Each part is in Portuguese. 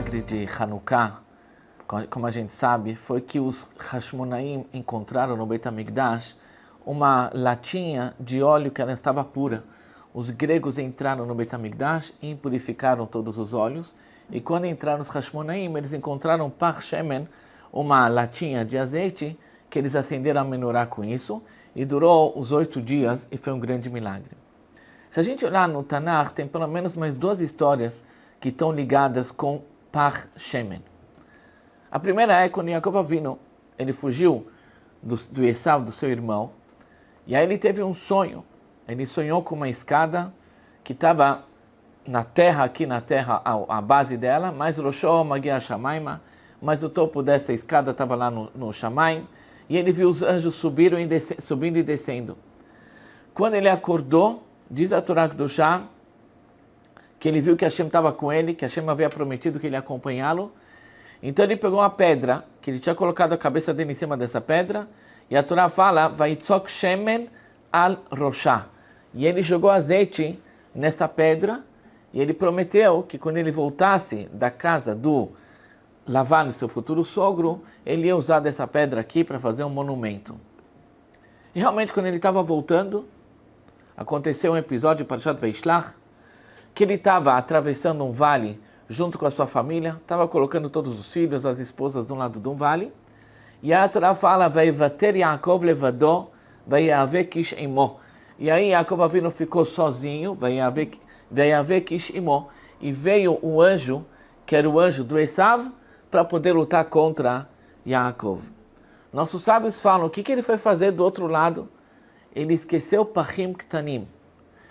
milagre de Hanukkah, como a gente sabe, foi que os Hashmonaim encontraram no Beit HaMikdash uma latinha de óleo que ela estava pura. Os gregos entraram no Beit HaMikdash e impurificaram todos os óleos. E quando entraram os Hashmonaim, eles encontraram Par Shemen, uma latinha de azeite, que eles acenderam a menorá com isso, e durou os oito dias, e foi um grande milagre. Se a gente olhar no Tanakh, tem pelo menos mais duas histórias que estão ligadas com Par Shemen. A primeira é quando Jacob Avino, ele fugiu do, do Esav, do seu irmão, e aí ele teve um sonho. Ele sonhou com uma escada que estava na terra, aqui na terra, a, a base dela, mas Roshó Magia Shamaima, mas o topo dessa escada estava lá no, no Shamaim, e ele viu os anjos subindo e, desce, subindo e descendo. Quando ele acordou, diz a Torá do Shah, que ele viu que Hashem estava com ele, que Hashem havia prometido que ele ia acompanhá-lo. Então ele pegou uma pedra, que ele tinha colocado a cabeça dele em cima dessa pedra, e a Torá fala, Vaitzok Shemen al Roshá. E ele jogou azeite nessa pedra, e ele prometeu que quando ele voltasse da casa do Lavan, seu futuro sogro, ele ia usar dessa pedra aqui para fazer um monumento. E realmente, quando ele estava voltando, aconteceu um episódio para Shat Veishlach, que ele estava atravessando um vale junto com a sua família, estava colocando todos os filhos, as esposas de um lado de um vale, e a Torá fala, vai vater Yaakov levador, vai haver kish imo. E aí Yaakov Avinu ficou sozinho, vai haver kish imo, e veio um anjo, que era o anjo do Esav, para poder lutar contra Yaakov. Nossos sábios falam, o que, que ele foi fazer do outro lado? Ele esqueceu Pachim Ktanim.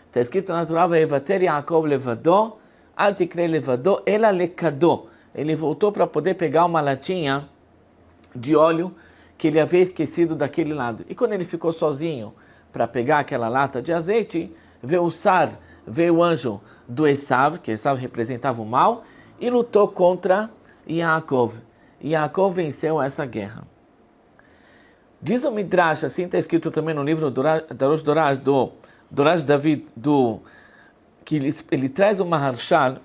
Está escrito na Torá, Vater Yaakov levador, al tikre levador, ela lekador. Ele voltou para poder pegar uma latinha de óleo que ele havia esquecido daquele lado. E quando ele ficou sozinho para pegar aquela lata de azeite, veio o Sar, veio o anjo do Esav, que Esav representava o mal, e lutou contra Yaakov. Yaakov venceu essa guerra. Diz o Midrash, assim está escrito também no livro do Rosh Dorash, do Dorash David, do, que ele, ele traz uma Maharshal,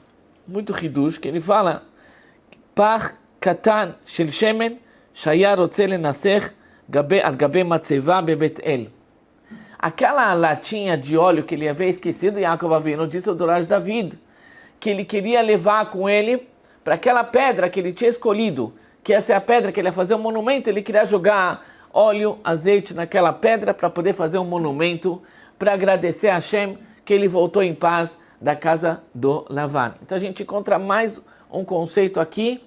muito ridush, que ele fala, Par katan shel shemen shaya rotze lenasech al gabe matzeva bebet el. Aquela latinha de óleo que ele havia esquecido, Yaakov Avinu, disse o Dorash David, que ele queria levar com ele para aquela pedra que ele tinha escolhido, que essa é a pedra que ele ia fazer um monumento, ele queria jogar óleo, azeite naquela pedra para poder fazer um monumento, para agradecer a Hashem que ele voltou em paz da casa do Lavan. Então a gente encontra mais um conceito aqui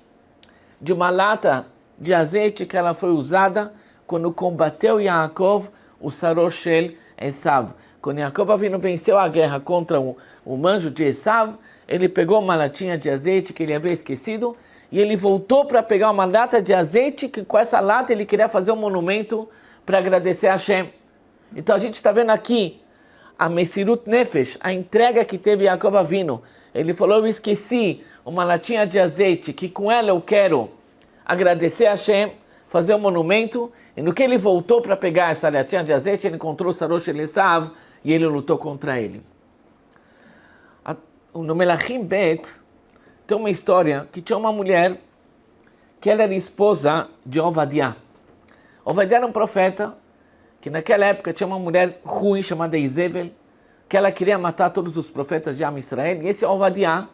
de uma lata de azeite que ela foi usada quando combateu Yaakov, o Saroshel Esav. Quando Yaakov vindo venceu a guerra contra o, o manjo de Esav, ele pegou uma latinha de azeite que ele havia esquecido e ele voltou para pegar uma lata de azeite que com essa lata ele queria fazer um monumento para agradecer a Hashem. Então a gente está vendo aqui a Mesirut Nefesh, a entrega que teve Yaakov Avino. Ele falou, eu esqueci uma latinha de azeite que com ela eu quero agradecer a Hashem, fazer um monumento. E no que ele voltou para pegar essa latinha de azeite, ele encontrou Sarosh Elisav e ele lutou contra ele. No Melachim Bet, tem uma história que tinha uma mulher que ela era esposa de Ovadiah. Ovadiah era um profeta que naquela época tinha uma mulher ruim chamada Izevel, que ela queria matar todos os profetas de Am Israel. E esse Ovadiah,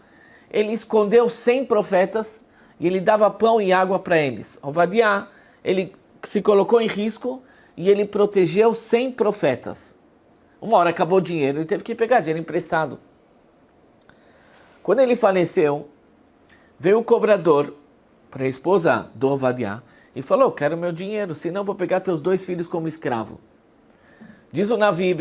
ele escondeu 100 profetas e ele dava pão e água para eles. Ovadiah, ele se colocou em risco e ele protegeu 100 profetas. Uma hora acabou o dinheiro, ele teve que pegar dinheiro emprestado. Quando ele faleceu, Veio o cobrador para a esposa do Ovadiah e falou, quero meu dinheiro, senão vou pegar teus dois filhos como escravo. Diz o Navi,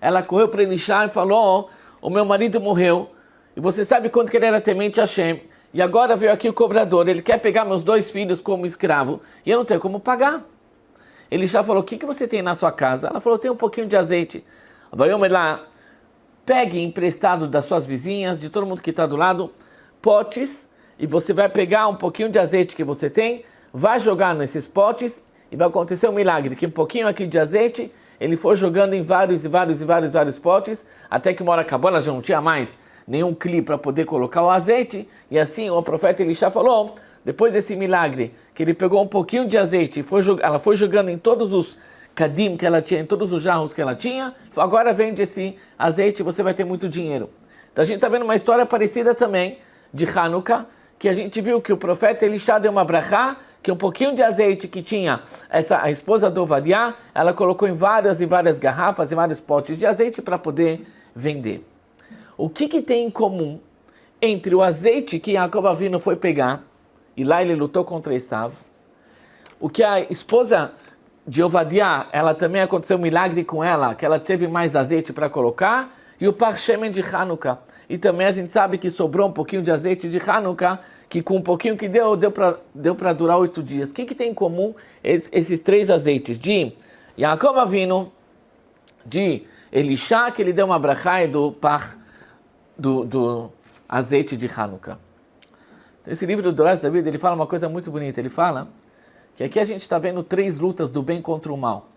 ela correu para Elisha e falou, oh, o meu marido morreu, e você sabe quanto que ele era temente a Hashem, e agora veio aqui o cobrador, ele quer pegar meus dois filhos como escravo, e eu não tenho como pagar. Elisha falou, o que, que você tem na sua casa? Ela falou, tem um pouquinho de azeite. Vai lá, pegue emprestado das suas vizinhas, de todo mundo que está do lado, potes, e você vai pegar um pouquinho de azeite que você tem, vai jogar nesses potes, e vai acontecer um milagre, que um pouquinho aqui de azeite, ele foi jogando em vários e vários e vários vários potes, até que uma hora acabou, ela já não tinha mais nenhum clipe para poder colocar o azeite. E assim o profeta Elisha falou, depois desse milagre, que ele pegou um pouquinho de azeite e foi, ela foi jogando em todos os cadim que ela tinha, em todos os jarros que ela tinha, agora vende esse azeite e você vai ter muito dinheiro. Então a gente está vendo uma história parecida também de Hanukkah, que a gente viu que o profeta Elisha deu uma brachá, que um pouquinho de azeite que tinha essa a esposa do Ovadiah, ela colocou em várias e várias garrafas e vários potes de azeite para poder vender. O que, que tem em comum entre o azeite que Jacob Avino foi pegar, e lá ele lutou contra Esav, o que a esposa de Ovadiah, ela também aconteceu um milagre com ela, que ela teve mais azeite para colocar, e o Parchemen de Hanukkah. E também a gente sabe que sobrou um pouquinho de azeite de Hanukkah, que com um pouquinho que deu, deu para deu durar oito dias. O que, que tem em comum esses três azeites? De Yaakov Avino, de Elisha, que ele deu uma brachá do par do, do azeite de Hanukkah. Esse livro do Doraz David, ele fala uma coisa muito bonita. Ele fala que aqui a gente está vendo três lutas do bem contra o mal.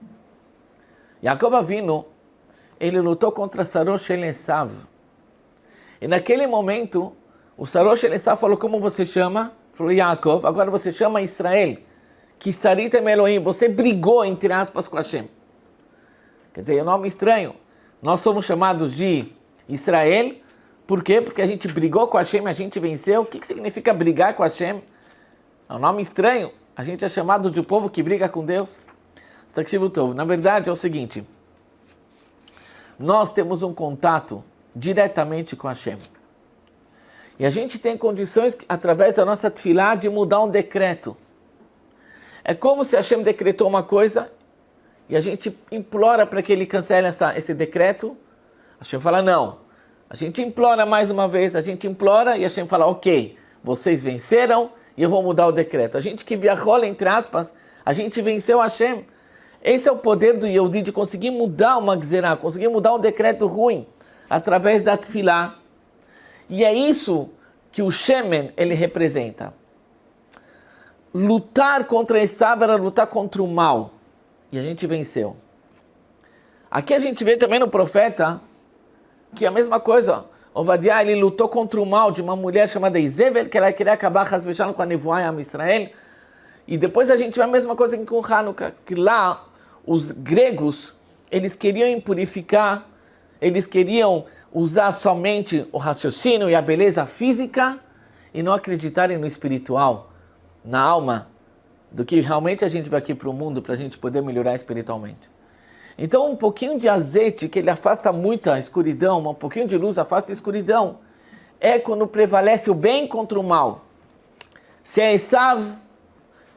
Yaakov Avino, ele lutou contra Sarosh Elesav. E naquele momento, o Sarosh Elesav falou, como você chama? Falou, Yaakov, agora você chama Israel. Que Sarit Elohim, você brigou, entre aspas, com Hashem. Quer dizer, é um nome estranho. Nós somos chamados de Israel, por quê? Porque a gente brigou com Hashem, a gente venceu. O que, que significa brigar com Hashem? É um nome estranho. A gente é chamado de um povo que briga com Deus. Na verdade é o seguinte, nós temos um contato diretamente com Hashem. E a gente tem condições, através da nossa tefilá, de mudar um decreto. É como se Hashem decretou uma coisa e a gente implora para que ele cancele essa, esse decreto. Hashem fala, não. A gente implora mais uma vez, a gente implora e a gente fala, ok, vocês venceram e eu vou mudar o decreto. A gente que viajou, entre aspas, a gente venceu Hashem. Esse é o poder do Yehudi de conseguir mudar uma gzerá, conseguir mudar um decreto ruim através da tefilá. E é isso que o Shemen ele representa. Lutar contra Esav era lutar contra o mal. E a gente venceu. Aqui a gente vê também no profeta que é a mesma coisa. Ovadiah, ele lutou contra o mal de uma mulher chamada Izebel, que ela queria acabar rasvejando com a nevoa em Israel. E depois a gente vê a mesma coisa com Hanukkah, que lá os gregos, eles queriam impurificar, eles queriam usar somente o raciocínio e a beleza física e não acreditarem no espiritual, na alma, do que realmente a gente vai aqui para o mundo para a gente poder melhorar espiritualmente. Então, um pouquinho de azeite, que ele afasta muita escuridão, um pouquinho de luz afasta a escuridão, é quando prevalece o bem contra o mal. Se é Esav,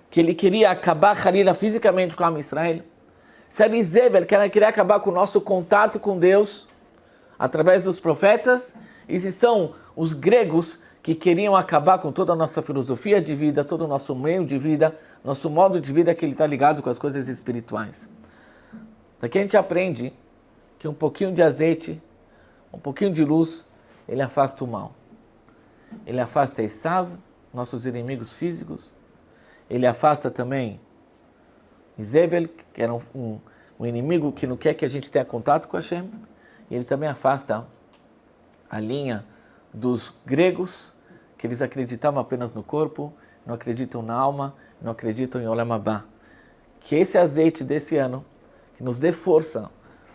que ele queria acabar Halila fisicamente com a Israel, se é Izebel, que ela queria acabar com o nosso contato com Deus, através dos profetas, e se são os gregos que queriam acabar com toda a nossa filosofia de vida, todo o nosso meio de vida, nosso modo de vida que ele está ligado com as coisas espirituais. Daqui a gente aprende que um pouquinho de azeite, um pouquinho de luz, ele afasta o mal. Ele afasta Esav, nossos inimigos físicos. Ele afasta também Izebel, que era um, um, um, inimigo que não quer que a gente tenha contato com Hashem. Ele também afasta a linha dos gregos, que eles acreditavam apenas no corpo, não acreditam na alma, não acreditam em Olam. Que esse azeite desse ano que nos dê força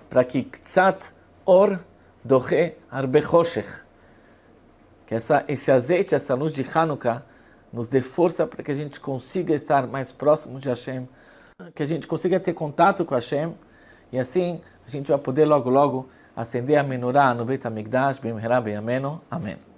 para que Ktsat Or Doche Arbe Choshech, que essa, esse azeite, essa luz de Hanukkah, nos dê força para que a gente consiga estar mais próximo de Hashem, que a gente consiga ter contato com Hashem, e assim a gente vai poder logo logo acender a menorá no Beit HaMikdash, Bim Ameno. Amém.